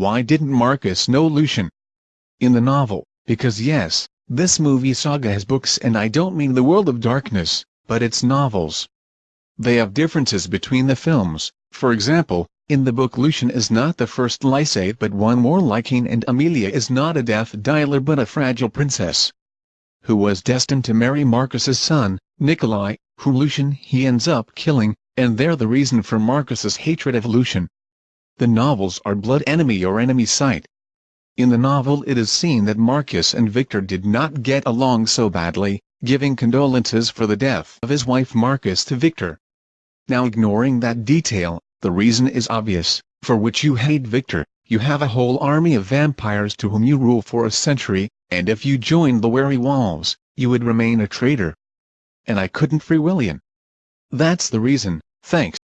why didn't Marcus know Lucian? In the novel, because yes, this movie saga has books and I don't mean the World of Darkness, but its novels. They have differences between the films, for example, in the book Lucian is not the first Lycan but one more like Cain and Amelia is not a death dealer but a fragile princess who was destined to marry Marcus's son, Nikolai, whom Lucian he ends up killing, and they're the reason for Marcus's hatred of Lucian. The novels are blood enemy or enemy sight. In the novel it is seen that Marcus and Victor did not get along so badly, giving condolences for the death of his wife Marcus to Victor. Now ignoring that detail, the reason is obvious, for which you hate Victor, you have a whole army of vampires to whom you rule for a century, and if you joined the werewolves, you would remain a traitor. And I couldn't free William. That's the reason, thanks.